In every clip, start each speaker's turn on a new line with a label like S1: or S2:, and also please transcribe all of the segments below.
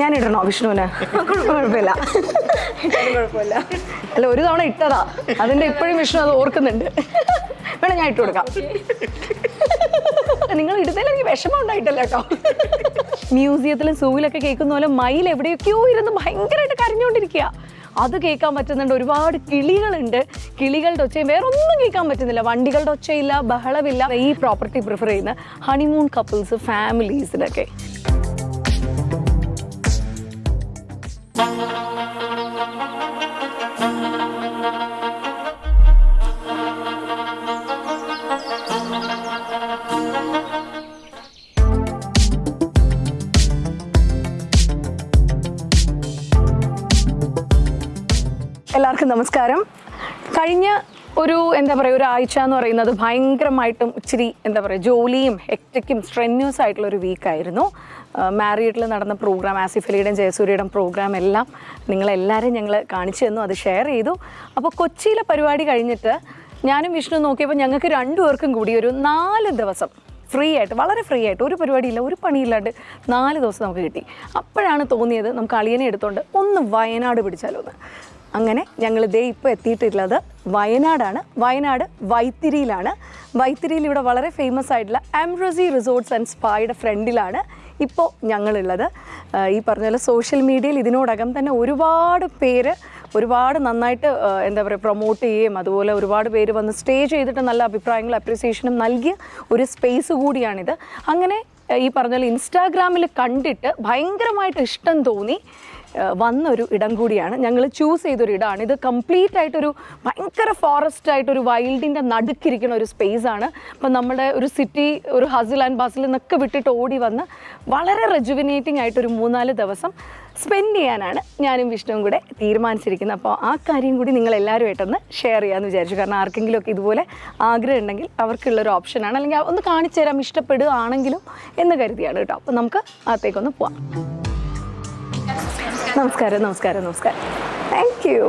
S1: ഞാൻ ഇടണോ വിഷ്ണുവിന്? കുഴപ്പമില്ല. അല്ല ഒരു തവണ ഇട്ടതാ. അതിന്റെ ഇപ്പോഴും വിഷ്ണു അത് ഓർക്കുന്നുണ്ട്. വേണം ഞാൻ ഇട്ട് കൊടുക്കാം. നിങ്ങൾ ഇടുന്നതിൽ എനിക്ക് വിഷമം ഉണ്ടായിട്ടല്ല കേട്ടോ. മ്യൂസിയത്തിലും സൂവിലൊക്കെ കേൾക്കുന്ന പോലെ മയിൽ എവിടെയൊക്കെയോ ഇരുന്ന് ഭയങ്കരമായിട്ട് കരഞ്ഞുകൊണ്ടിരിക്കുക അത് കേൾക്കാൻ പറ്റുന്നുണ്ട്. ഒരുപാട് കിളികളുണ്ട്. കിളികളുടെ ഒച്ചയും വേറെ ഒന്നും കേൾക്കാൻ പറ്റുന്നില്ല. വണ്ടികളുടെ ഒച്ചയില്ല ബഹളമില്ല. ഈ പ്രോപ്പർട്ടി പ്രിഫർ ചെയ്യുന്ന ഹണിമൂൺ കപ്പിൾസ് ഫാമിലീസിനൊക്കെ എല്ലാവർക്കും നമസ്കാരം. കഴിഞ്ഞ ഒരു എന്താ പറയുക ആഴ്ച എന്ന് പറയുന്നത് ഭയങ്കരമായിട്ടും ഇച്ചിരി എന്താ പറയുക ജോലിയും എക്റ്റയ്ക്കും സ്ട്രെന്യൂസ് ആയിട്ടുള്ള ഒരു വീക്കായിരുന്നു മാരിയഡിൽ നടന്ന പ്രോഗ്രാം ആസിഫ് അലിയുടെയും ജയസൂര്യയുടെയും പ്രോഗ്രാം എല്ലാം നിങ്ങളെല്ലാവരും ഞങ്ങൾ കാണിച്ചു തന്നു അത് ഷെയർ ചെയ്തു. അപ്പോൾ കൊച്ചിയിലെ പരിപാടി കഴിഞ്ഞിട്ട് ഞാനും വിഷ്ണു നോക്കിയപ്പോൾ ഞങ്ങൾക്ക് രണ്ടുപേർക്കും കൂടി ഒരു നാല് ദിവസം ഫ്രീ ആയിട്ട് വളരെ ഫ്രീ ആയിട്ട് ഒരു പരിപാടിയില്ല ഒരു പണിയില്ലാണ്ട് നാല് ദിവസം നമുക്ക് കിട്ടി. അപ്പോഴാണ് തോന്നിയത് നമുക്ക് അളിയനെ എടുത്തുകൊണ്ട് ഒന്ന് വയനാട് പിടിച്ചാലോ എന്ന് അങ്ങനെ ഞങ്ങൾ ദേ ഇപ്പോൾ എത്തിയിട്ടുള്ളത് വയനാടാണ്. വയനാട് വൈത്തിരിയിലാണ്. വൈത്തിരിയിൽ ഇവിടെ വളരെ ഫേമസ് ആയിട്ടുള്ള ആംബ്രസി റിസോർട്ട്സ് ആൻഡ് സ്പായുടെ ഫ്രണ്ടിലാണ് ഇപ്പോൾ ഞങ്ങളുള്ളത്. ഈ പറഞ്ഞ പോലെ സോഷ്യൽ മീഡിയയിൽ ഇതിനോടകം തന്നെ ഒരുപാട് പേര് ഒരുപാട് നന്നായിട്ട് എന്താ പറയുക പ്രൊമോട്ട് ചെയ്യുകയും അതുപോലെ ഒരുപാട് പേര് വന്ന് സ്റ്റേ ചെയ്തിട്ട് നല്ല അഭിപ്രായങ്ങളും അപ്രിസിയേഷനും നൽകിയ ഒരു സ്പേസ് കൂടിയാണിത്. അങ്ങനെ ഈ പറഞ്ഞ പോലെ ഇൻസ്റ്റാഗ്രാമിൽ കണ്ടിട്ട് ഭയങ്കരമായിട്ട് ഇഷ്ടം തോന്നി. വന്നൊരു ഇടം കൂടിയാണ്. ഞങ്ങൾ ചൂസ് ചെയ്തൊരു ഇടമാണ് ഇത് കംപ്ലീറ്റ് ആയിട്ടൊരു ഭയങ്കര ഫോറസ്റ്റ് ആയിട്ടൊരു വൈൽഡിന്റെ നടുക്കിരിക്കുന്ന ഒരു സ്പേസ് ആണ്. അപ്പം നമ്മുടെ ഒരു സിറ്റി ഒരു ഹസിൽ ആൻഡ് ബസിൽ നിന്നൊക്കെ വിട്ടിട്ട് ഓടി വന്ന് വളരെ റെജുവിനേറ്റിംഗ് ആയിട്ടൊരു മൂന്നാൽ ദിവസം സ്പെൻഡ് ചെയ്യാനാണ് ഞാനും വിഷ്ണുവും കൂടെ തീരുമാനിച്ചിരിക്കുന്നത്. അപ്പോൾ ആ കാര്യം കൂടി നിങ്ങൾ എല്ലാവരുമായിട്ടൊന്ന് ഷെയർ ചെയ്യാമെന്ന് വിചാരിച്ചു. കാരണം ആർക്കെങ്കിലുമൊക്കെ ഇതുപോലെ ആഗ്രഹം ഉണ്ടെങ്കിൽ അവർക്കുള്ളൊരു ഓപ്ഷനാണ് അല്ലെങ്കിൽ ഒന്ന് കാണിച്ചു തരാം ഇഷ്ടപ്പെടുകയാണെങ്കിലും എന്ന് കരുതിയാണ് കേട്ടോ. അപ്പോൾ നമുക്ക് അകത്തേക്കൊന്ന് പോവാം. നമസ്കാരം നമസ്കാരം നമസ്കാരം. താങ്ക് യു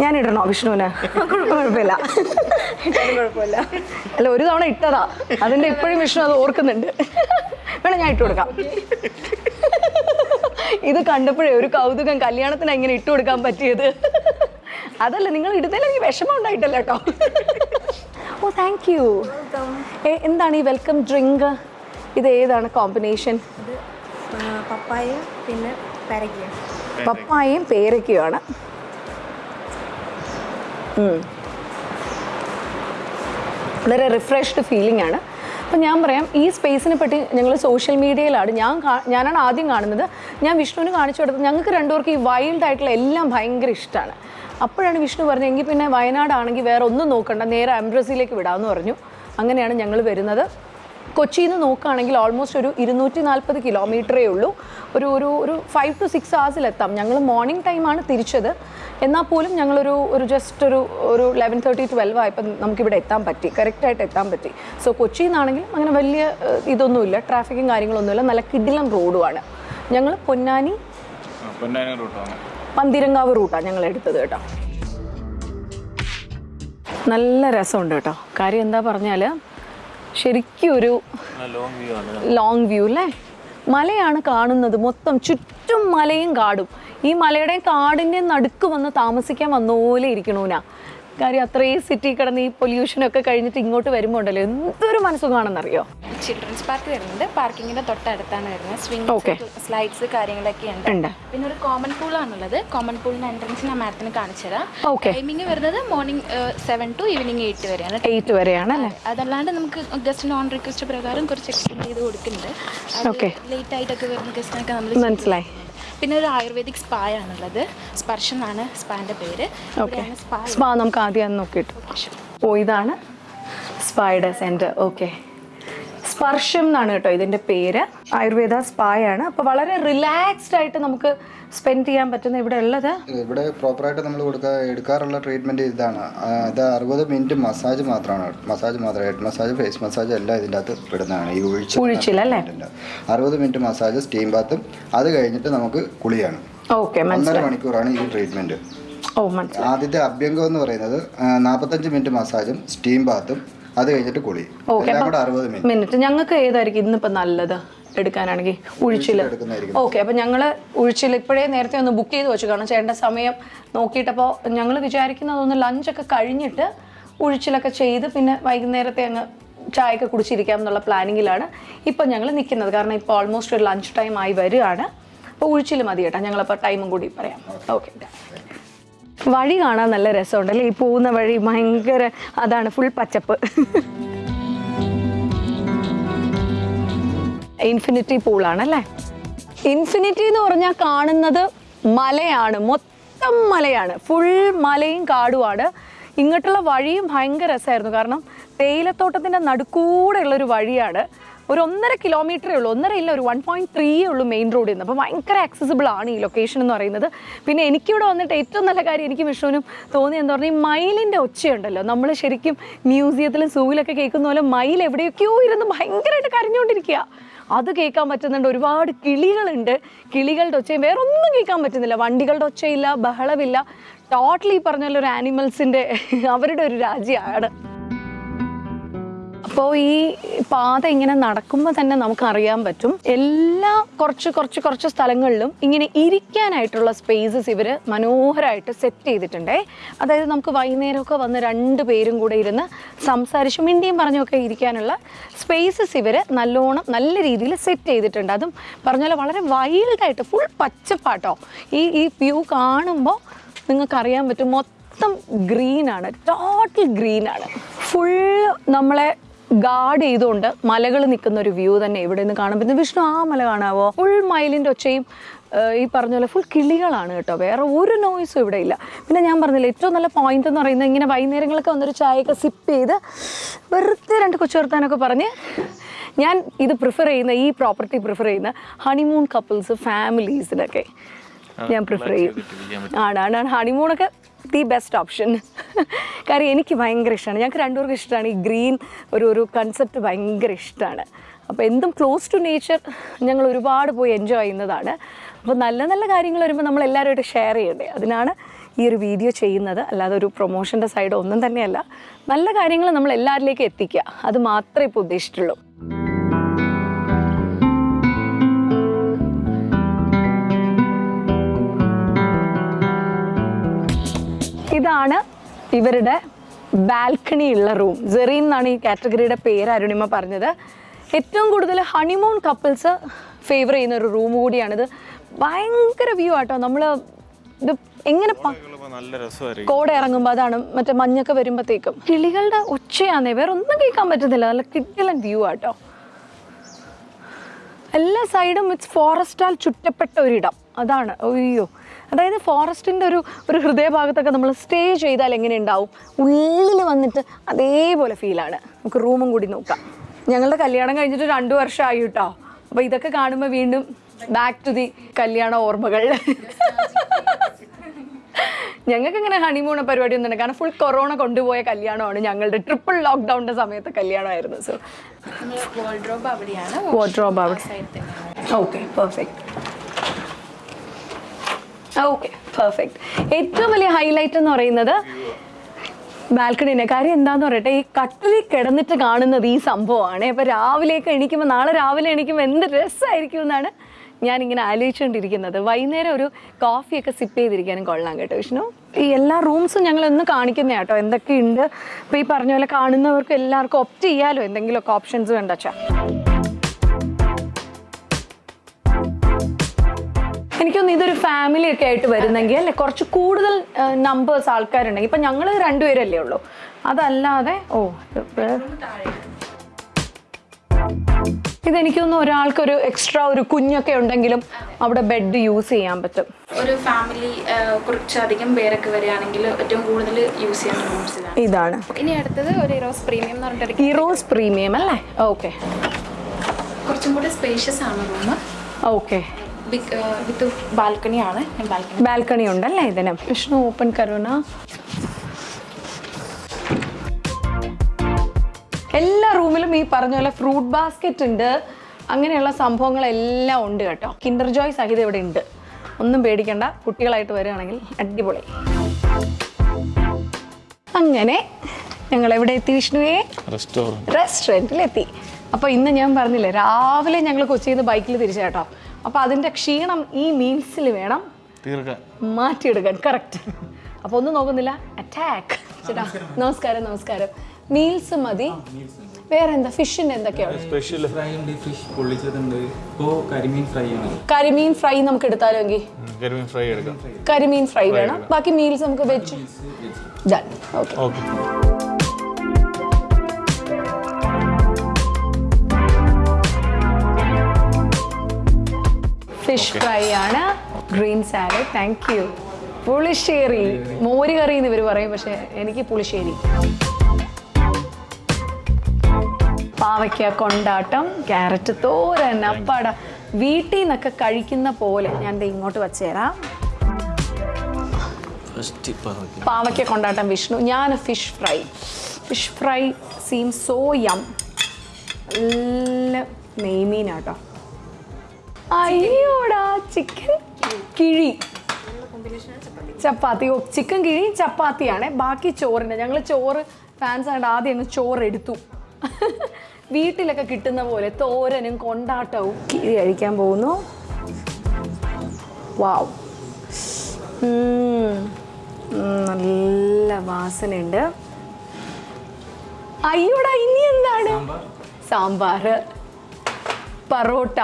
S1: ഞാൻ ഇടണോ വിഷ്ണുവിന്? കുഴപ്പമില്ല.
S2: കുഴപ്പമില്ല
S1: അല്ല ഒരു തവണ ഇട്ടതാ. അതിന്റെ ഇപ്പോഴും വിഷ്ണു അത് ഓർക്കുന്നുണ്ട്. വേണം ഞാൻ ഇട്ട് കൊടുക്കാം. ഇത് കണ്ടപ്പോഴേ ഒരു കൗതുകം കല്യാണത്തിന് എങ്ങനെ ഇട്ട് കൊടുക്കാൻ പറ്റിയത്? അതല്ല നിങ്ങൾ ഇടുന്നതിൽ എനിക്ക് വിഷമം ഉണ്ടായിട്ടല്ല കേട്ടോ. ഓ താങ്ക് യു എന്താണ് ഈ വെൽക്കം ഡ്രിങ്ക് ഇത് ഏതാണ് കോമ്പിനേഷൻ
S2: പപ്പായ പിന്നെ പരകിയ
S1: പപ്പായയും പേരയ്ക്കുമാണ്. വളരെ റിഫ്രഷ്ഡ് ഫീലിംഗ് ആണ്. അപ്പം ഞാൻ പറയാം ഈ സ്പേസിനെ പറ്റി ഞങ്ങൾ സോഷ്യൽ മീഡിയയിലാണ് ഞാൻ ഞാനാണ് ആദ്യം കാണുന്നത്. ഞാൻ വിഷ്ണുവിന് കാണിച്ചു കൊടുത്തത് ഞങ്ങൾക്ക് രണ്ടുപേർക്ക് ഈ വൈൽഡ് ആയിട്ടുള്ള എല്ലാം ഭയങ്കര ഇഷ്ടമാണ് അപ്പോഴാണ് വിഷ്ണു പറഞ്ഞത് എങ്കിൽ പിന്നെ വയനാടാണെങ്കിൽ വേറെ ഒന്നും നോക്കണ്ട. നേരെ അംബ്രസിയിലേക്ക് വിടാമെന്ന് പറഞ്ഞു. അങ്ങനെയാണ് ഞങ്ങൾ വരുന്നത്. കൊച്ചിയിൽ നിന്ന് നോക്കുകയാണെങ്കിൽ ഓൾമോസ്റ്റ് ഒരു ഇരുന്നൂറ്റി നാൽപ്പത് കിലോമീറ്ററേ ഉള്ളൂ. ഒരു ഒരു ഒരു ഫൈവ് ടു സിക്സ് ഹവേഴ്സിൽ എത്താം. ഞങ്ങൾ മോർണിംഗ് ടൈമാണ് തിരിച്ചത്. എന്നാൽ പോലും ഞങ്ങളൊരു ഒരു ജസ്റ്റ് ഒരു ഒരു ലെവൻ തേർട്ടി ട്വൽവ് ആയപ്പോൾ നമുക്കിവിടെ എത്താൻ പറ്റി. കറക്റ്റായിട്ട് എത്താൻ പറ്റി. സോ കൊച്ചിയിൽ നിന്നാണെങ്കിലും അങ്ങനെ വലിയ ഇതൊന്നുമില്ല. ട്രാഫിക്കും കാര്യങ്ങളൊന്നുമില്ല. നല്ല കിടിലം റോഡുമാണ് ഞങ്ങൾ പൊന്നാനി
S3: പൊന്നാനി റൂട്ടാണ്
S1: പന്തിരങ്കാവ് റൂട്ടാണ് ഞങ്ങൾ എടുത്തത് കേട്ടോ. നല്ല രസമുണ്ട് കേട്ടോ. കാര്യം എന്താ പറഞ്ഞാൽ ശരിക്കും ഒരു
S3: ലോങ് വ്യൂ ആണ്.
S1: ലോങ് വ്യൂ അല്ലേ മലയാണ് കാണുന്നത്. മൊത്തം ചുറ്റും മലയും കാടും. ഈ മലയുടെയും കാടിന്റെ നടുക്ക് വന്ന് താമസിക്കാൻ വന്ന പോലെ ഇരിക്കണൂനാ. കാര്യം അത്രയും സിറ്റി കിടന്ന് ഈ പൊല്യൂഷനൊക്കെ കഴിഞ്ഞിട്ട് ഇങ്ങോട്ട് വരുമ്പോൾ ഉണ്ടല്ലോ എന്തൊരു മനസ്സുഖമാണെന്നറിയോ?
S4: ചിൽഡ്രൻസ് പാർക്ക് വരുന്നുണ്ട്. പാർക്കിങ്ങിന്റെ തൊട്ടടുത്താണ് വരുന്നത്. സ്വിംഗ് സ്ലൈഡ്സ് കാര്യങ്ങളൊക്കെ ഉണ്ട്. പിന്നെ ഒരു കോമൺ പൂൾ ആണുള്ളത്. കോമൺ പൂളിന്റെ എൻട്രൻസ് ഞാൻ മാഡത്തിന് കാണിച്ചു തരാം. ടൈമിംഗ് വരുന്നത് morning seven to evening eight വരെയാണ്.
S1: എയ്റ്റ് വരെയാണ്
S4: അതല്ലാണ്ട് നമുക്ക് ഗസ്റ്റ് നോൺ റിക്വസ്റ്റ് പ്രകാരം കുറച്ച് എക്സ്റ്റെൻഡ് ചെയ്ത് കൊടുക്കുന്നുണ്ട്. ലേറ്റ് ആയിട്ടൊക്കെ വരുന്ന ഗസ്റ്റിനൊക്കെ നമ്മൾ
S1: മനസ്സിലായി.
S4: പിന്നെ ഒരു ആയുർവേദിക് സ്പാ ആണുള്ളത്. സ്പർശം എന്നാണ് സ്പാന്റെ പേര്.
S1: ഓക്കെ.
S4: സ്പാ
S1: നമുക്ക് ആദ്യം നോക്കിയിട്ട്. ഓ ഇതാണ് സ്പായുടെ സെന്റർ. ഓക്കെ. സ്പർശം എന്നാണ് കേട്ടോ ഇതിന്റെ പേര്. ആയുർവേദ സ്പായാണ്. അപ്പോൾ വളരെ റിലാക്സ്ഡ് ആയിട്ട് നമുക്ക് സ്പെൻഡ് ചെയ്യാൻ പറ്റുന്ന ഇവിടെ ഉള്ളത്
S5: ഇവിടെ പ്രോപ്പറായിട്ട് നമ്മൾ കൊടുക്കുക എടുക്കാറുള്ള ട്രീറ്റ്മെന്റ് ഇതാണ്. അത് അറുപത് മിനിറ്റ് മസാജ് മാത്രമാണ്. മസാജ് മാത്രം ഹെഡ് മസാജ് ഫേസ് മസാജ് എല്ലാം ഇതിന്റെ അകത്ത് പെടുന്നതാണ് ഈ ഒഴിച്ച്
S1: ഒഴിച്ചില്ലല്ലേ
S5: അറുപത് മിനിറ്റ് മസാജ് സ്റ്റീം ബാത്തും അത് കഴിഞ്ഞിട്ട് നമുക്ക് കുളിയാണ്.
S1: ഓക്കെ
S5: ഒന്നര മണിക്കൂറാണ് ഈ
S1: ട്രീറ്റ്മെന്റ്
S5: ആദ്യത്തെ അഭ്യംഗം എന്ന് പറയുന്നത് നാൽപ്പത്തഞ്ച് മിനിറ്റ് മസാജും സ്റ്റീം ബാത്തും അത് കഴിഞ്ഞിട്ട് കുളി.
S1: ഓക്കെ
S5: എല്ലാം കൂടെ അറുപത് മിനിറ്റ്
S1: ഞങ്ങൾക്ക് ഏതായിരിക്കും ഇന്നിപ്പോൾ നല്ലത്? എടുക്കാനാണെങ്കിൽ ഉഴിച്ചിൽ. ഓക്കെ അപ്പം ഞങ്ങൾ ഉഴിച്ചിൽ ഇപ്പോഴേ നേരത്തെ ഒന്ന് ബുക്ക് ചെയ്ത് വെച്ചു. കാരണം ചേട്ടന്റെ സമയം നോക്കിയിട്ടപ്പോൾ ഞങ്ങൾ വിചാരിക്കുന്നതൊന്ന് ലഞ്ചൊക്കെ കഴിഞ്ഞിട്ട് ഉഴിച്ചിലൊക്കെ ചെയ്ത് പിന്നെ വൈകുന്നേരത്തെ അങ്ങ് ചായയൊക്കെ കുടിച്ചിരിക്കാം എന്നുള്ള പ്ലാനിങ്ങിലാണ് ഇപ്പം ഞങ്ങൾ നിൽക്കുന്നത് കാരണം ഇപ്പോൾ ഓൾമോസ്റ്റ് ഒരു ലഞ്ച് ടൈം ആയി വരികയാണ്. അപ്പോൾ ഉഴിച്ചിൽ മതി കേട്ടോ. ഞങ്ങളപ്പോൾ ടൈമും കൂടി പറയാം. ഓക്കെ. വഴി കാണാൻ നല്ല രസമുണ്ടല്ലേ? ഈ പോകുന്ന വഴി ഭയങ്കര അതാണ് ഫുൾ പച്ചപ്പ്. ഇൻഫിനിറ്റി പൂളാണ് അല്ലേ ഇൻഫിനിറ്റി എന്ന് പറഞ്ഞാൽ കാണുന്നത് മലയാണ് മൊത്തം മലയാണ്. ഫുൾ മലയും കാടുമാണ്. ഇങ്ങോട്ടുള്ള വഴിയും ഭയങ്കര രസമായിരുന്നു. കാരണം തേയിലത്തോട്ടത്തിന്റെ നടുക്കൂടെയുള്ള ഒരു വഴിയാണ്. ഒരു ഒന്നര കിലോമീറ്ററേ ഉള്ളൂ. ഒന്നര ഇല്ല ഒരു വൺ പോയിന്റ് ത്രീയേ ഉള്ളൂ മെയിൻ റോഡിൽ നിന്ന് അപ്പോൾ ഭയങ്കര ആക്സസിബിൾ ആണ് ഈ ലൊക്കേഷൻ എന്ന് പറയുന്നത്. പിന്നെ എനിക്കിവിടെ വന്നിട്ട് ഏറ്റവും നല്ല കാര്യം എനിക്ക് വിഷുവിനും തോന്നി എന്ന് പറഞ്ഞാൽ ഈ മയിലിന്റെ ഒച്ചയുണ്ടല്ലോ. നമ്മൾ ശരിക്കും മ്യൂസിയത്തിലും സൂവിലൊക്കെ കേൾക്കുന്ന പോലെ മയിൽ എവിടെയൊക്കെയോ ഇരുന്ന് ഭയങ്കരമായിട്ട് കരഞ്ഞുകൊണ്ടിരിക്കുക. അത് കേൾക്കാൻ പറ്റുന്നുണ്ട്. ഒരുപാട് കിളികളുണ്ട്. കിളികളുടെ ഒച്ചയും വേറെ ഒന്നും കേൾക്കാൻ പറ്റുന്നില്ല. വണ്ടികളുടെ ഒച്ചയില്ല ബഹളമില്ല. ടോട്ടലി പറഞ്ഞ ഒരു ആനിമൽസിന്റെ അവരുടെ ഒരു രാജ്യമാണ്. അപ്പോൾ ഈ പാത ഇങ്ങനെ നടക്കുമ്പോൾ തന്നെ നമുക്ക് അറിയാൻ പറ്റും. എല്ലാ കുറച്ച് കുറച്ച് കുറച്ച് സ്ഥലങ്ങളിലും ഇങ്ങനെ ഇരിക്കാനായിട്ടുള്ള സ്പേസസ് ഇവർ മനോഹരമായിട്ട് സെറ്റ് ചെയ്തിട്ടുണ്ടേ. അതായത് നമുക്ക് വൈകുന്നേരമൊക്കെ വന്ന് രണ്ട് പേരും കൂടെ ഇരുന്ന് സംസാരിച്ചും മിണ്ടിയും പറഞ്ഞൊക്കെ ഇരിക്കാനുള്ള സ്പേസസ് ഇവർ നല്ലോണം നല്ല രീതിയിൽ സെറ്റ് ചെയ്തിട്ടുണ്ട്. അതും പറഞ്ഞ വളരെ വൈൽഡായിട്ട് ഫുൾ പച്ചപ്പാട്ടോ. ഈ ഈ വ്യൂ കാണുമ്പോൾ നിങ്ങൾക്കറിയാൻ പറ്റും മൊത്തം ഗ്രീനാണ് ടോട്ടൽ ഗ്രീനാണ് ഫുൾ നമ്മളെ ഗാർഡ് ചെയ്തുകൊണ്ട് മലകൾ നിൽക്കുന്ന ഒരു വ്യൂ തന്നെ ഇവിടെ നിന്ന് കാണാൻ പറ്റുന്നത് വിഷ്ണു ആ മല കാണാവോ? ഫുൾ മയിലിന്റെ ഒച്ചയും ഈ പറഞ്ഞ പോലെ ഫുൾ കിളികളാണ് കേട്ടോ. വേറെ ഒരു നോയ്സും ഇവിടെ ഇല്ല. പിന്നെ ഞാൻ പറഞ്ഞില്ല ഏറ്റവും നല്ല പോയിന്റ് എന്ന് പറയുന്നത് ഇങ്ങനെ വൈകുന്നേരങ്ങളൊക്കെ വന്നൊരു ചായയൊക്കെ സിപ്പ് ചെയ്ത് വെറുതെ രണ്ട് കൊച്ചു വർത്താനൊക്കെ പറഞ്ഞ് ഞാൻ ഇത് പ്രിഫർ ചെയ്യുന്ന ഈ പ്രോപ്പർട്ടി പ്രിഫർ ചെയ്യുന്ന ഹണിമൂൺ കപ്പിൾസ് ഫാമിലീസിനൊക്കെ ഞാൻ പ്രിഫർ ചെയ്യും. ആണ് ആണ് ഹണിമൂണൊക്കെ ദി ബെസ്റ്റ് ഓപ്ഷൻ കാര്യം എനിക്ക് ഭയങ്കര ഇഷ്ടമാണ് ഞങ്ങൾക്ക് രണ്ടുപേർക്കും ഇഷ്ടമാണ് ഈ ഗ്രീൻ ഒരു ഒരു കൺസെപ്റ്റ് ഭയങ്കര ഇഷ്ടമാണ് അപ്പോൾ എന്തും ക്ലോസ് ടു നേച്ചർ ഞങ്ങൾ ഒരുപാട് പോയി എൻജോയ് ചെയ്യുന്നതാണ്. അപ്പോൾ നല്ല നല്ല കാര്യങ്ങൾ വരുമ്പോൾ നമ്മൾ എല്ലാവരുമായിട്ട് ഷെയർ ചെയ്യണ്ടേ? അതിനാണ് ഈ ഒരു വീഡിയോ ചെയ്യുന്നത്. അല്ലാതെ ഒരു പ്രൊമോഷന്റെ സൈഡ് ഒന്നും തന്നെയല്ല. നല്ല കാര്യങ്ങൾ നമ്മൾ എല്ലാവരിലേക്കും എത്തിക്കുക. അത് മാത്രമേ ഇപ്പോൾ ഉദ്ദേശിച്ചിട്ടുള്ളൂ. ഇതാണ് ഇവരുടെ ബാൽക്കണി ഉള്ള റൂം. ജെറീൻ എന്നാണ് ഈ കാറ്റഗറിയുടെ പേര് അരുണിമ പറഞ്ഞത്. ഏറ്റവും കൂടുതൽ ഹണിമൂൺ കപ്പിൾസ് ഫേവർ ചെയ്യുന്ന ഒരു റൂം കൂടിയാണിത്. ഭയങ്കര വ്യൂ ആട്ടോ. നമ്മൾ ഇത് എങ്ങനെ കോട ഇറങ്ങുമ്പോൾ അതാണ് മറ്റേ മഞ്ഞൊക്കെ വരുമ്പോഴത്തേക്കും കിളികളുടെ ഒച്ചയാന്നേ വേറെ ഒന്നും കേൾക്കാൻ പറ്റുന്നില്ല. നല്ല കിട്ടിലൻ വ്യൂ ആട്ടോ. എല്ലാ സൈഡും ഇറ്റ്സ് ഫോറസ്റ്റാൽ ചുറ്റപ്പെട്ട ഒരിടം. അതാണ്. അയ്യോ. അതായത് ഫോറസ്റ്റിന്റെ ഒരു ഒരു ഹൃദയഭാഗത്തൊക്കെ നമ്മൾ സ്റ്റേ ചെയ്താൽ എങ്ങനെ ഉണ്ടാവും? ഉള്ളിൽ വന്നിട്ട് അതേപോലെ ഫീലാണ് നമുക്ക് റൂമും കൂടി നോക്കാം. ഞങ്ങളുടെ കല്യാണം കഴിഞ്ഞിട്ട് രണ്ടു വർഷമായി കേട്ടോ അപ്പോൾ ഇതൊക്കെ കാണുമ്പോൾ വീണ്ടും ബാക്ക് ടു ദി കല്യാണ ഓർമ്മകൾ. ഞങ്ങൾക്ക് ഇങ്ങനെ ഹണിമൂൺ പരിപാടി ഒന്നും കാരണം ഫുൾ കൊറോണ കൊണ്ടുപോയ കല്യാണമാണ് ഞങ്ങളുടെ ട്രിപ്പിൾ ലോക്ക്ഡൗണിന്റെ സമയത്ത് കല്യാണമായിരുന്നു. സോ
S4: വാർഡ്രോബ് അവിടെയാണ്.
S1: വാർഡ്രോബ് അവിടെ. ഓക്കെ പെർഫെക്റ്റ് ഓക്കെ പെർഫെക്റ്റ് ഏറ്റവും വലിയ ഹൈലൈറ്റ് എന്ന് പറയുന്നത് ബാൽക്കണിനെ കാര്യം എന്താന്ന് പറയട്ടെ ഈ കട്ടിലിൽ കിടന്നിട്ട് കാണുന്നത് ഈ സംഭവമാണ്. അപ്പോൾ രാവിലെയൊക്കെ എണീക്കുമ്പോൾ നാളെ രാവിലെ എണീക്കുമ്പോൾ എന്ത് രസമായിരിക്കും എന്നാണ് ഞാനിങ്ങനെ ആലോചിച്ചുകൊണ്ടിരിക്കുന്നത് വൈകുന്നേരം ഒരു കോഫിയൊക്കെ സിപ്പ് ചെയ്തിരിക്കാനും കൊള്ളാം കേട്ടോ വിഷ്ണു. ഈ എല്ലാ റൂംസും ഞങ്ങൾ ഒന്ന് കാണിക്കുന്ന കേട്ടോ എന്തൊക്കെയുണ്ട്. ഇപ്പോൾ ഈ പറഞ്ഞ പോലെ കാണുന്നവർക്ക് എല്ലാവർക്കും ഒപ്റ്റ് ചെയ്യാലോ എന്തെങ്കിലുമൊക്കെ ഓപ്ഷൻസ് കണ്ടച്ചാ എനിക്കൊന്ന് ഇതൊരു ഫാമിലി ഒക്കെ ആയിട്ട് വരുന്നെങ്കിൽ അല്ലെ? കുറച്ച് കൂടുതൽ നമ്പേഴ്സ് ആൾക്കാരുണ്ടെങ്കിൽ. ഇപ്പം ഞങ്ങൾ രണ്ടുപേരല്ലേ ഉള്ളൂ. അതല്ലാതെ ഓ ഇതെനിക്കൊന്നും ഒരാൾക്കൊരു എക്സ്ട്രാ ഒരു കുഞ്ഞൊക്കെ ഉണ്ടെങ്കിലും അവിടെ ബെഡ് യൂസ് ചെയ്യാൻ പറ്റും.
S4: ഒരു ഫാമിലി കുറച്ചധികം പേരൊക്കെ വരികയാണെങ്കിൽ ഏറ്റവും കൂടുതൽ യൂസ് ചെയ്യാൻ ഇതാണ്. ഇനി അടുത്തത് ഒരു ഇറോസ് പ്രീമിയം എന്ന് പറഞ്ഞിട്ട്
S1: ഇറോസ് പ്രീമിയം അല്ലേ? ഓക്കെ.
S4: കുറച്ചും കൂടി സ്പേഷ്യസ് ആണ് റൂം
S1: ഓക്കെ.
S4: വിത്ത് ബാൽക്കണിയാണ്. ബാൽക്കണി.
S1: ബാൽക്കണി ഉണ്ടല്ലേ ഇതിന്? വിഷ്ണു ഓപ്പൺ കരുണ. എല്ലാ റൂമിലും ഈ പറഞ്ഞ പോലെ ഫ്രൂട്ട് ബാസ്ക്കറ്റ് ഉണ്ട്. അങ്ങനെയുള്ള സംഭവങ്ങളെല്ലാം ഉണ്ട് കേട്ടോ. കിൻഡർ ജോയ് സഹിതം ഇവിടെ ഉണ്ട്. ഒന്നും പേടിക്കണ്ട. കുട്ടികളായിട്ട് വരികയാണെങ്കിൽ അടിപൊളി. അങ്ങനെ ഞങ്ങൾ എവിടെ എത്തി വിഷ്ണുവേ?
S3: റെസ്റ്റോറന്റിൽ
S1: എത്തി അപ്പോൾ ഇന്ന് ഞാൻ പറഞ്ഞില്ലേ രാവിലെ ഞങ്ങൾ കൊച്ചിയിൽ നിന്ന് ബൈക്കിൽ തിരിച്ചു കേട്ടോ. അപ്പോൾ അതിന്റെ ക്ഷീണം ഈ മീൽസിൽ വേണം മാറ്റിയെടുക്കാൻ. കറക്റ്റ് അപ്പോൾ ഒന്നും നോക്കുന്നില്ല. അറ്റാക്ക് ചേട്ടാ നമസ്കാരം നമസ്കാരം. മീൽസ് മതി. വേറെ എന്താ ഫിഷിന്റെ എന്തൊക്കെയാണ്?
S3: സ്പെഷ്യൽ
S6: ഫ്രൈ ഉണ്ട് ഫിഷ് പൊള്ളിച്ചതുണ്ട്. ഇപ്പോൾ കരിമീൻ ഫ്രൈ ആണ്.
S1: കരിമീൻ ഫ്രൈ നമുക്ക് എടുത്താലോ എങ്കിൽ
S3: കരിമീൻ ഫ്രൈ എടുക്കാം.
S1: കരിമീൻ ഫ്രൈ വേണം. ബാക്കി മീൽസ് നമുക്ക് വെച്ച് done okay
S3: okay
S1: fish fry ആണ്. Green salad. താങ്ക് യു പുളിശ്ശേരി. മോര് കറി എന്ന് ഇവർ പറയും പക്ഷെ എനിക്ക് പുളിശ്ശേരി. പാവയ്ക്ക കൊണ്ടാട്ടം ക്യാരറ്റ് തോരൻ അപ്പാട. വീട്ടിൽ നിന്നൊക്കെ കഴിക്കുന്ന പോലെ ഞാൻ ഇങ്ങോട്ട് വച്ചുതരാം പാവയ്ക്ക കൊണ്ടാട്ടം വിഷ്ണു. ഞാൻ fish fry. Fish fry seem so yum നല്ല നെയ്മീനാട്ടോ. അയ്യോടാ ചിക്കൻ കിഴി. ചപ്പാത്തി. ഓ ചിക്കൻ കിഴി ചപ്പാത്തിയാണ്. ബാക്കി ചോറിന്റെ ഞങ്ങൾ ചോറ് ഫാൻസ് ആയിട്ട് ആദ്യം അങ്ങ് ചോറ് എടുത്തു വീട്ടിലൊക്കെ കിട്ടുന്ന പോലെ തോരനും കൊണ്ടാട്ടവും കിഴി കഴിക്കാൻ പോകുന്നു. വാവ് നല്ല വാസനയുണ്ട്. അയ്യോടാ ഇനി എന്താണ്? സാമ്പാർ. പറോട്ട.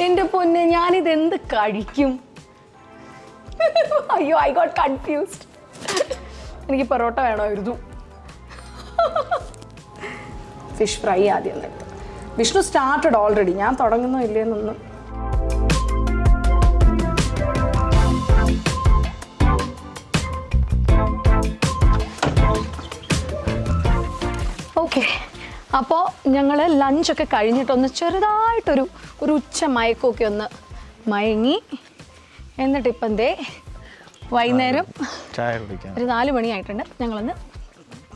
S1: എന്റെ പൊന്നെ ഞാനിത് എന്ത് കഴിക്കും? അയ്യോ ഐ ഗോട്ട് കൺഫ്യൂസ്ഡ് എനിക്ക് പൊറോട്ട വേണമായിരുന്നു. ഫിഷ് ഫ്രൈ ആദ്യം വിഷ്ണു സ്റ്റാർട്ടഡ് ഓൾറെഡി ഞാൻ തുടങ്ങുന്നോ ഇല്ലേന്നൊന്നും അപ്പോൾ ഞങ്ങൾ ലഞ്ചൊക്കെ കഴിഞ്ഞിട്ടൊന്ന് ചെറുതായിട്ടൊരു ഒരു ഉച്ച മയക്കമൊക്കെ ഒന്ന് മയങ്ങി. എന്നിട്ട് ഇപ്പം ദേ വൈകുന്നേരം
S3: ചായ കുടിക്കാൻ
S1: ഒരു നാല് മണിയായിട്ടുണ്ട്. ഞങ്ങളൊന്ന്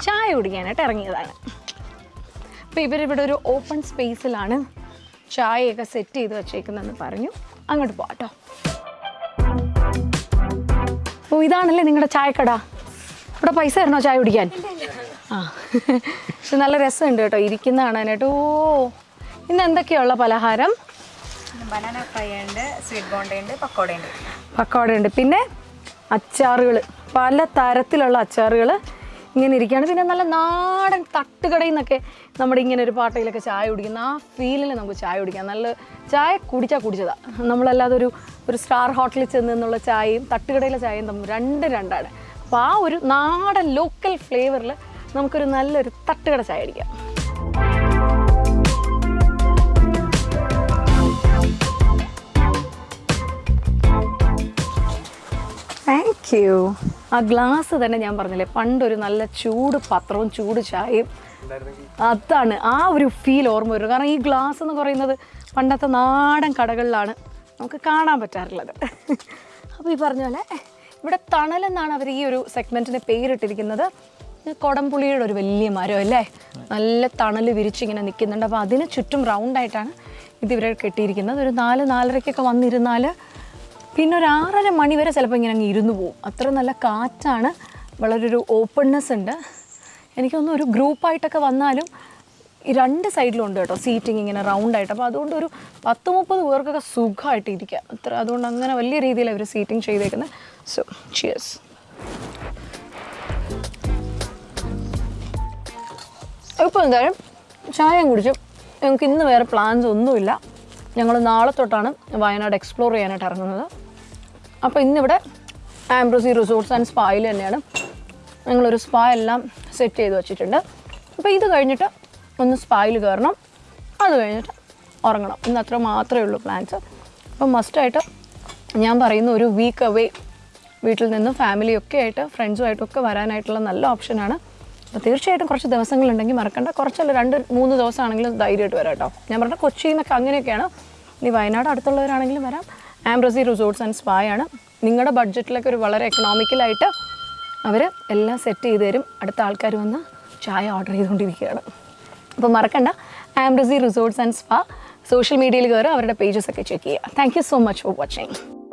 S1: ചായ കുടിക്കാനായിട്ട് ഇറങ്ങിയതാണ്. അപ്പോൾ ഇവരിവിടെ ഒരു ഓപ്പൺ സ്പേസിലാണ് ചായയൊക്കെ സെറ്റ് ചെയ്ത് വെച്ചേക്കുന്നതെന്ന് പറഞ്ഞു. അങ്ങോട്ട് പോകാട്ടോ ഓ ഇതാണല്ലേ നിങ്ങളുടെ ചായക്കട? ഇവിടെ പൈസ തരണോ ചായ കുടിക്കാൻ? ആ. പക്ഷെ നല്ല രസമുണ്ട് കേട്ടോ ഇരിക്കുന്ന കാണാനായിട്ട്. ഓ ഇന്ന് എന്തൊക്കെയുള്ള പലഹാരം?
S2: ബനാന ഫ്രൈ ഉണ്ട് സ്വീറ്റ് ബോണ്ട ഉണ്ട് പക്കോട ഉണ്ട്.
S1: പിന്നെ അച്ചാറുകൾ പല തരത്തിലുള്ള അച്ചാറുകൾ ഇങ്ങനെ ഇരിക്കുകയാണ്. പിന്നെ നല്ല നാടൻ തട്ടുകടയിൽ നിന്നൊക്കെ നമ്മുടെ ഇങ്ങനെ ഒരു പാട്ടയിലൊക്കെ ചായ കുടിക്കുന്ന ആ ഫീലിൽ നമുക്ക് ചായ കുടിക്കാം. നല്ല ചായ കുടിച്ചാൽ കുടിച്ചതാണ് നമ്മളല്ലാതെ ഒരു ഒരു സ്റ്റാർ ഹോട്ടലിൽ ചെന്ന് നിന്നുള്ള ചായയും തട്ടുകടയിലെ ചായയും തമ്മിൽ രണ്ട് രണ്ടാണ്. അപ്പോൾ ആ ഒരു നാടൻ ലോക്കൽ ഫ്ലേവറിൽ നമുക്കൊരു നല്ലൊരു തട്ടുകട ചായ അടിക്കാം. താങ്ക് യു ആ ഗ്ലാസ് തന്നെ ഞാൻ പറഞ്ഞില്ലേ പണ്ടൊരു നല്ല ചൂട് പത്രവും ചൂട് ചായയും. അതാണ് ആ ഒരു ഫീൽ ഓർമ്മ വരും കാരണം ഈ ഗ്ലാസ് എന്ന് പറയുന്നത് പണ്ടത്തെ നാടൻ കടകളിലാണ് നമുക്ക് കാണാൻ പറ്റാറുള്ളത്. അപ്പോൾ ഈ പറഞ്ഞ പോലെ ഇവിടെ തണലെന്നാണ് അവർ ഈ ഒരു സെഗ്മെന്റിന് പേരിട്ടിരിക്കുന്നത്. കൊടംപുളിയുടെ ഒരു വലിയ മരം അല്ലേ? നല്ല തണൽ വിരിച്ചിങ്ങനെ നിൽക്കുന്നുണ്ട്. അപ്പോൾ അതിന് ചുറ്റും റൗണ്ടായിട്ടാണ് ഇതിവരെ കെട്ടിയിരിക്കുന്നത്. ഒരു നാല് നാലരയ്ക്കൊക്കെ വന്നിരുന്നാൽ പിന്നെ ഒരു ആറര മണി വരെ ചിലപ്പോൾ ഇങ്ങനെ അങ്ങ് ഇരുന്ന് പോകും അത്ര നല്ല കാറ്റാണ്. വളരെ ഒരു ഓപ്പൺനെസ് ഉണ്ട്. എനിക്കൊന്നും ഒരു ഗ്രൂപ്പായിട്ടൊക്കെ വന്നാലും രണ്ട് സൈഡിലും ഉണ്ട് കേട്ടോ സീറ്റിംഗ് ഇങ്ങനെ റൗണ്ടായിട്ട് അപ്പോൾ അതുകൊണ്ട് ഒരു പത്ത് മുപ്പത് പേർക്കൊക്കെ സുഖമായിട്ട് അത്ര അതുകൊണ്ട് അങ്ങനെ വലിയ രീതിയിൽ അവർ സീറ്റിംഗ് ചെയ്തേക്കുന്നത് സോ ചിയേഴ്സ് ഇപ്പോൾ എന്തായാലും ചായയും കുടിച്ചു ഞങ്ങൾക്ക് ഇന്ന് വേറെ പ്ലാൻസ് ഒന്നുമില്ല. ഞങ്ങൾ നാളെ തൊട്ടാണ് വയനാട് എക്സ്പ്ലോർ ചെയ്യാനായിട്ട് ഇറങ്ങുന്നത്. അപ്പോൾ ഇന്നിവിടെ ആംബ്രോസി റിസോർട്ട്സ് ആൻഡ് സ്പായിൽ തന്നെയാണ് ഞങ്ങളൊരു സ്പാ എല്ലാം സെറ്റ് ചെയ്ത് വെച്ചിട്ടുണ്ട്. അപ്പോൾ ഇത് കഴിഞ്ഞിട്ട് ഒന്ന് സ്പായിൽ കയറണം. അത് കഴിഞ്ഞിട്ട് ഉറങ്ങണം. ഇന്ന് അത്ര മാത്രമേ ഉള്ളൂ പ്ലാൻസ് അപ്പം മസ്റ്റായിട്ട് ഞാൻ പറയുന്ന ഒരു വീക്ക് അവേ വീട്ടിൽ നിന്നും ഫാമിലിയൊക്കെ ആയിട്ട് ഫ്രണ്ട്സുമായിട്ടൊക്കെ വരാനായിട്ടുള്ള നല്ല ഓപ്ഷനാണ് അപ്പോൾ തീർച്ചയായിട്ടും കുറച്ച് ദിവസങ്ങളുണ്ടെങ്കിൽ മറക്കണ്ട. കുറച്ചല്ല രണ്ട് മൂന്ന് ദിവസമാണെങ്കിലും ധൈര്യമായിട്ട് വരാം കേട്ടോ. ഞാൻ പറഞ്ഞ കൊച്ചിയിൽ അങ്ങനെയൊക്കെയാണ്. ഇനി വയനാട് അടുത്തുള്ളവരാണെങ്കിലും വരാം. ആംബ്രസി റിസോർട്ട്സ് ആൻഡ് സ്പായാണ് നിങ്ങളുടെ ബഡ്ജറ്റിലൊക്കെ ഒരു വളരെ എക്കണോമിക്കലായിട്ട് അവർ എല്ലാം സെറ്റ് ചെയ്ത് തരും. അടുത്ത ആൾക്കാർ വന്ന് ചായ ഓർഡർ ചെയ്തുകൊണ്ടിരിക്കുകയാണ് അപ്പോൾ മറക്കണ്ട. ആംബ്രസി റിസോർട്ട്സ് ആൻഡ് സ്പാ. സോഷ്യൽ മീഡിയയിൽ കയറി അവരുടെ പേജസ് ഒക്കെ ചെക്ക് ചെയ്യുക. Thank you so much for watching